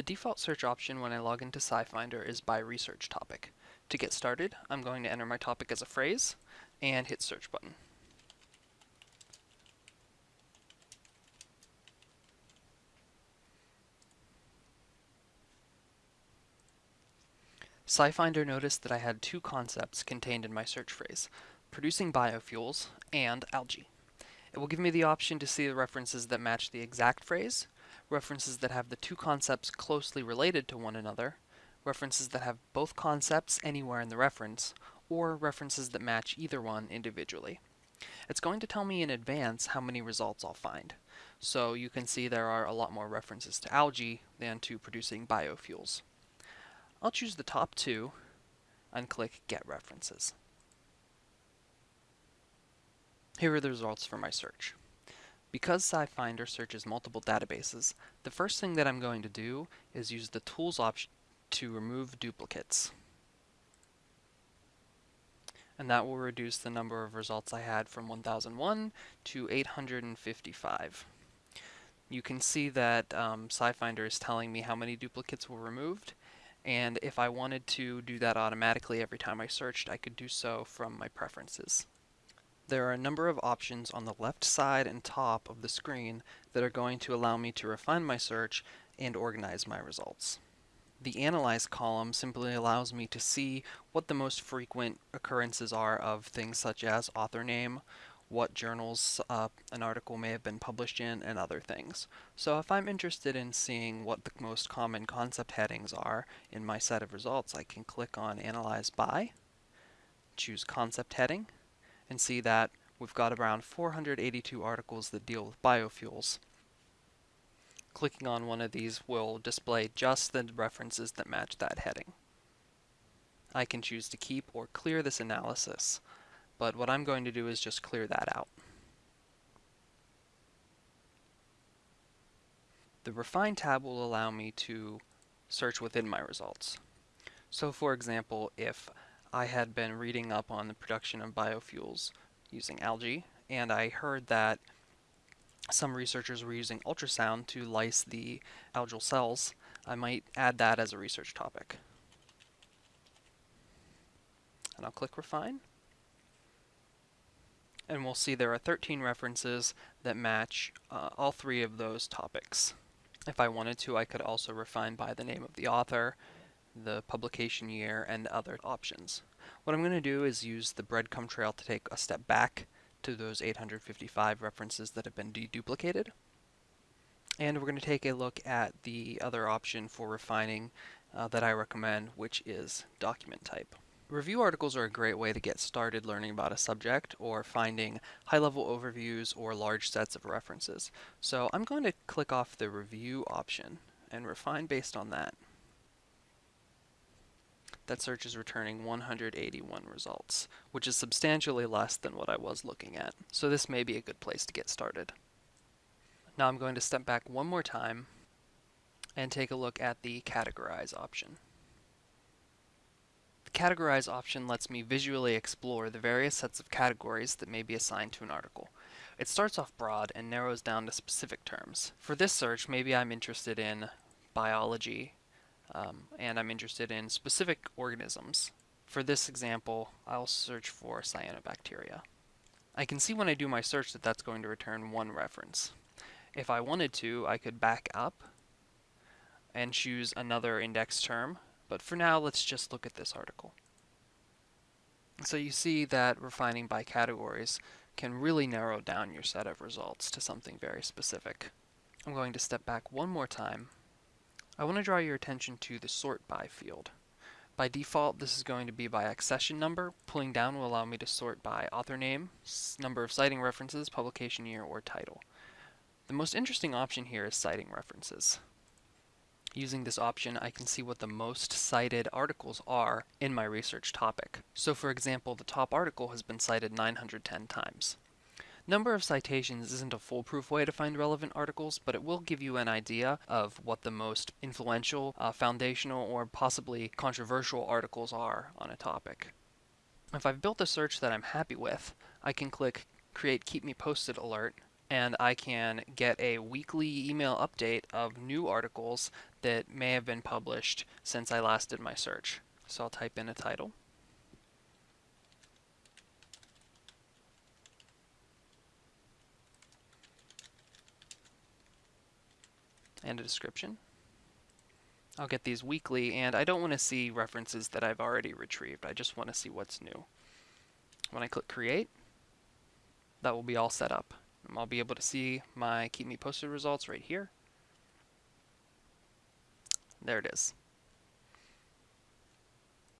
The default search option when I log into SciFinder is by research topic. To get started, I'm going to enter my topic as a phrase and hit search button. SciFinder noticed that I had two concepts contained in my search phrase, producing biofuels and algae. It will give me the option to see the references that match the exact phrase, references that have the two concepts closely related to one another, references that have both concepts anywhere in the reference, or references that match either one individually. It's going to tell me in advance how many results I'll find. So you can see there are a lot more references to algae than to producing biofuels. I'll choose the top two and click Get References. Here are the results for my search. Because SciFinder searches multiple databases, the first thing that I'm going to do is use the Tools option to remove duplicates. And that will reduce the number of results I had from 1001 to 855. You can see that um, SciFinder is telling me how many duplicates were removed, and if I wanted to do that automatically every time I searched, I could do so from my preferences. There are a number of options on the left side and top of the screen that are going to allow me to refine my search and organize my results. The Analyze column simply allows me to see what the most frequent occurrences are of things such as author name, what journals uh, an article may have been published in, and other things. So if I'm interested in seeing what the most common concept headings are in my set of results, I can click on Analyze By, choose Concept Heading, and see that we've got around 482 articles that deal with biofuels. Clicking on one of these will display just the references that match that heading. I can choose to keep or clear this analysis, but what I'm going to do is just clear that out. The Refine tab will allow me to search within my results. So for example, if I had been reading up on the production of biofuels using algae, and I heard that some researchers were using ultrasound to lyse the algal cells. I might add that as a research topic. And I'll click Refine. And we'll see there are 13 references that match uh, all three of those topics. If I wanted to, I could also refine by the name of the author, the publication year, and other options. What I'm going to do is use the breadcrumb trail to take a step back to those 855 references that have been deduplicated. And we're going to take a look at the other option for refining uh, that I recommend, which is document type. Review articles are a great way to get started learning about a subject or finding high-level overviews or large sets of references. So I'm going to click off the review option and refine based on that that search is returning 181 results, which is substantially less than what I was looking at. So this may be a good place to get started. Now I'm going to step back one more time and take a look at the Categorize option. The Categorize option lets me visually explore the various sets of categories that may be assigned to an article. It starts off broad and narrows down to specific terms. For this search, maybe I'm interested in biology, um, and I'm interested in specific organisms. For this example, I'll search for cyanobacteria. I can see when I do my search that that's going to return one reference. If I wanted to, I could back up and choose another index term, but for now, let's just look at this article. So you see that refining by categories can really narrow down your set of results to something very specific. I'm going to step back one more time I want to draw your attention to the sort by field. By default, this is going to be by accession number. Pulling down will allow me to sort by author name, number of citing references, publication year, or title. The most interesting option here is citing references. Using this option, I can see what the most cited articles are in my research topic. So for example, the top article has been cited 910 times. Number of citations isn't a foolproof way to find relevant articles, but it will give you an idea of what the most influential, uh, foundational, or possibly controversial articles are on a topic. If I've built a search that I'm happy with, I can click Create Keep Me Posted Alert and I can get a weekly email update of new articles that may have been published since I last did my search. So I'll type in a title. And a description. I'll get these weekly, and I don't want to see references that I've already retrieved. I just want to see what's new. When I click Create, that will be all set up. I'll be able to see my Keep Me Posted results right here. There it is.